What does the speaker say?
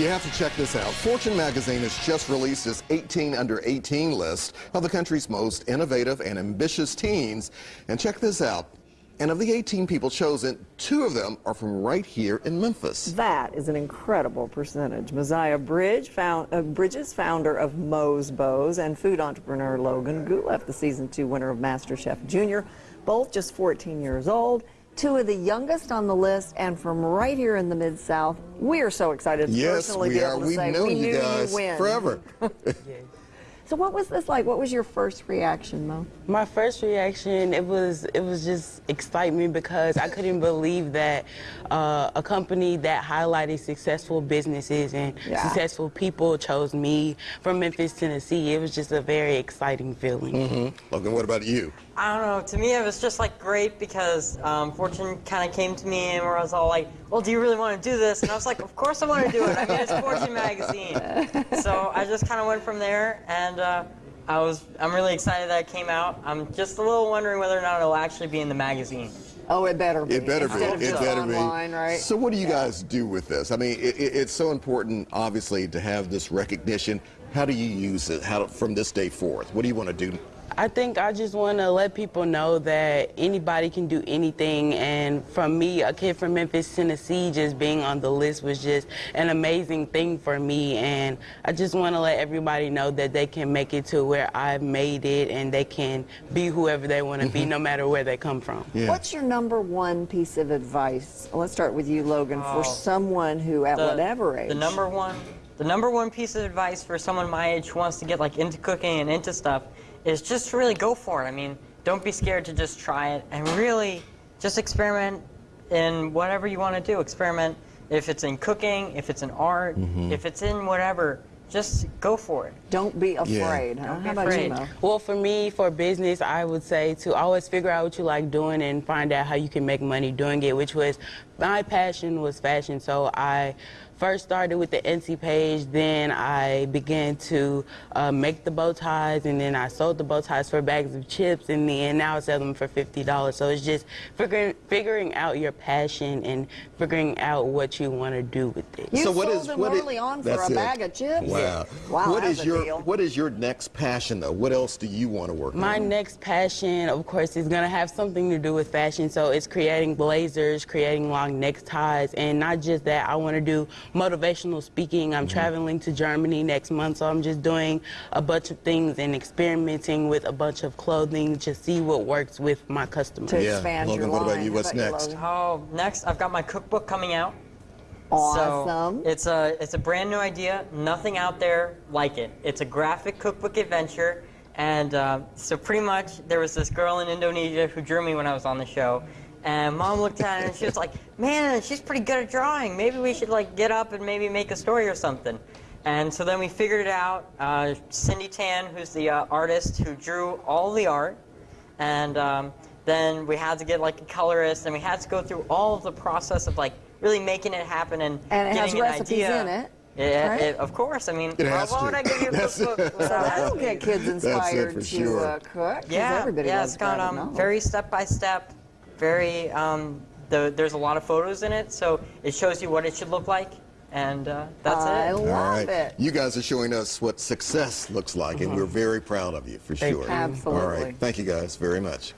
You have to check this out. Fortune magazine has just released its 18 under 18 list of the country's most innovative and ambitious teens. And check this out. And of the 18 people chosen, two of them are from right here in Memphis. That is an incredible percentage. Moziah Bridge, found, uh, Bridges, founder of Mo's Bows, and food entrepreneur Logan Guleff, the season two winner of MasterChef Junior, both just 14 years old. Two of the youngest on the list, and from right here in the Mid South, we are so excited to Yes, personally we be are. able to We've say known we you knew guys you win. forever. So, what was this like? What was your first reaction, Mo? My first reaction, it was it was just excitement because I couldn't believe that uh, a company that highlighted successful businesses and Yeah. successful people chose me from Memphis, Tennessee. It was just a very exciting feeling. Mm-hmm. Logan, what about you? I don't know. To me, it was just like great because um, Fortune kind of came to me and where I was all like, "Well, do you really want to do this?" And I was like, "Of course I want to do it. I mean, it's Fortune magazine." So I just kind of went from there, and uh, I was I'm really excited that it came out. I'm just a little wondering whether or not it'll actually be in the magazine. Oh, it better be. It better be. Instead It just better online, be. right? So, what do you guys do with this? I mean, it, it, it's so important, obviously, to have this recognition. How do you use it? How from this day forth? What do you want to do? I think I just want to let people know that anybody can do anything. And from me, a kid from Memphis, Tennessee, just being on the list was just an amazing thing for me. And I just want to let everybody know that they can make it to where I've made it and they can be whoever they want to be, mm-hmm. no matter where they come from. Yeah. What's your number one piece of advice? Let's start with you, Logan, Oh. for someone who, at The- whatever age, The number one, the number one piece of advice for someone my age who wants to get like into cooking and into stuff is just to really go for it. I mean, don't be scared to just try it and really just experiment in whatever you want to do. Experiment if it's in cooking, if it's in art, Mm-hmm. if it's in whatever. Just go for it. don't be afraid. Huh? Don't be How about afraid. you, Mo? Well, for me, for business, I would say to always figure out what you like doing and find out how you can make money doing it, which was my passion was fashion. So I first started with the NC page, then I began to uh, make the bow ties, and then I sold the bow ties for bags of chips, and then now I sell them for $50. So it's just figuring, figuring out your passion and figuring out what you want to do with it. You so what sold is them what is- early on for a it. bag of chips? Wow. Wow, What that's is a your deal. what is your next passion though? What else do you want to work My on? My next passion, of course, is going to have something to do with fashion. So it's creating blazers, creating long neckties, and not just that. I want to do motivational speaking. I'm traveling to Germany next month, so I'm just doing a bunch of things and experimenting with a bunch of clothing to see what works with my customers. To Yeah. expand Logan, your what about you? What's about next? Logan? Oh, next I've got my cookbook coming out. Awesome. So it's a it's a brand new idea. Nothing out there like it. It's a graphic cookbook adventure, and uh, so pretty much there was this girl in Indonesia who drew me when I was on the show, and mom looked at it and she was like, "Man, she's pretty good at drawing. Maybe we should like get up and maybe make a story or something." And so then we figured it out. Uh, Cindy Tan, who's the uh, artist who drew all the art, and um, then we had to get like a colorist, and we had to go through all of the process of like really making it happen and, And it has getting an recipes idea. in it, Yeah, right? it- of course. I mean, It why- has to. would I give you a That's- cookbook So without that'll recipes? get kids inspired to sure. uh, cook. 'cause Yeah, everybody yeah, it's got bread um, very step by step, very. Um, the, there's a lot of photos in it, so it shows you what it should look like, and uh, that's I it. I love All right. it. You guys are showing us what success looks like, and we're very proud of you for sure. Absolutely. All right. Thank you guys very much.